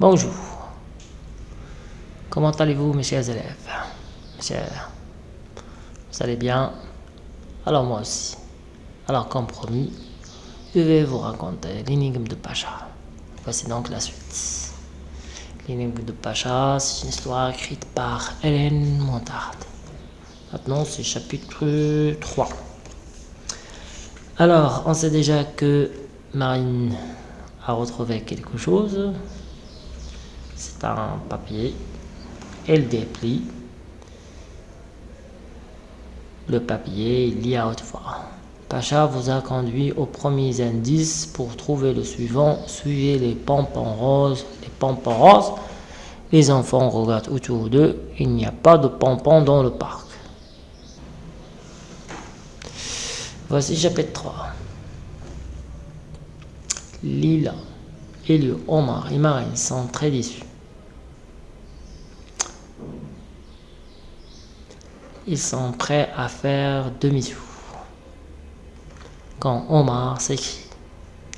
Bonjour. Comment allez-vous, mes chers élèves Mes vous allez bien? Alors moi aussi. Alors, comme promis, je vais vous raconter l'énigme de Pacha. Voici donc la suite. L'énigme de Pacha, c'est une histoire écrite par Hélène Montarde. Maintenant, c'est chapitre 3. Alors, on sait déjà que Marine a retrouvé quelque chose. C'est un papier. Elle déplie le papier, lit à haute voix. Pacha vous a conduit aux premiers indices pour trouver le suivant. Suivez les pompons roses. Les pompons roses. Les enfants regardent autour d'eux. Il n'y a pas de pompons dans le parc. Voici chapitre 3. Lila, Elio, Omar et Marine sont très déçus. Ils sont prêts à faire demi-tour. Quand Omar s'écrie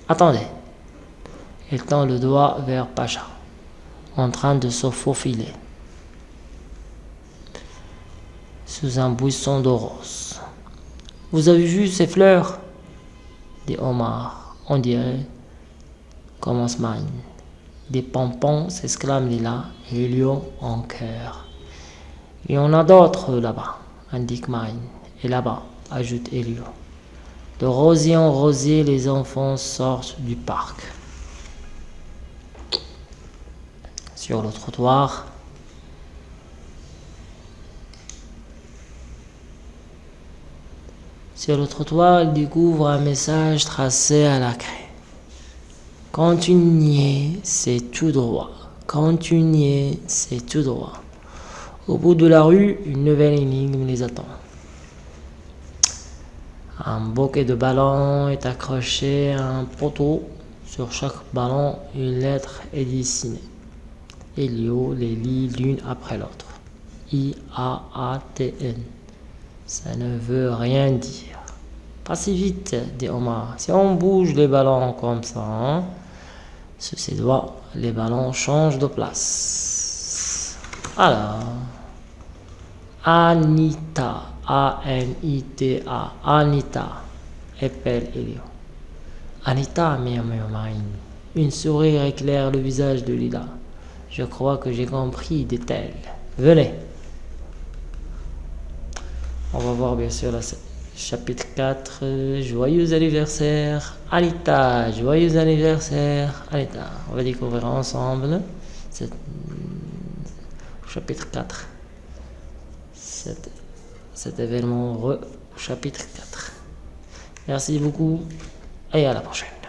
Attendez Il tend le doigt vers Pacha, en train de se faufiler sous un buisson de roses. Vous avez vu ces fleurs? dit Omar. On dirait, commence Marine. Des pompons s'exclame Lila et en cœur. Il y en a d'autres là-bas, indique Marine. Et là-bas, ajoute Elio. De rosier en rosier, les enfants sortent du parc. Sur le trottoir, Sur le trottoir, ils découvrent un message tracé à la craie. Continuez, c'est tout droit. Continuez, c'est tout droit. Au bout de la rue, une nouvelle énigme les attend. Un bouquet de ballons est accroché à un poteau. Sur chaque ballon, une lettre est dessinée. Elio les lit l'une après l'autre. I-A-A-T-N. Ça ne veut rien dire. Pas si vite, dit Omar. Si on bouge les ballons comme ça, hein, sous ses doigts, les ballons changent de place. Alors, Anita, A-N-I-T-A, Anita, épelle Elio. Anita, murmure. Une sourire éclaire le visage de Lila. Je crois que j'ai compris, dit-elle. Venez. On va voir bien sûr la chapitre 4. Joyeux anniversaire, Anita. Joyeux anniversaire, Anita. On va découvrir ensemble cet, chapitre 4. Cet, cet événement heureux, chapitre 4. Merci beaucoup et à la prochaine.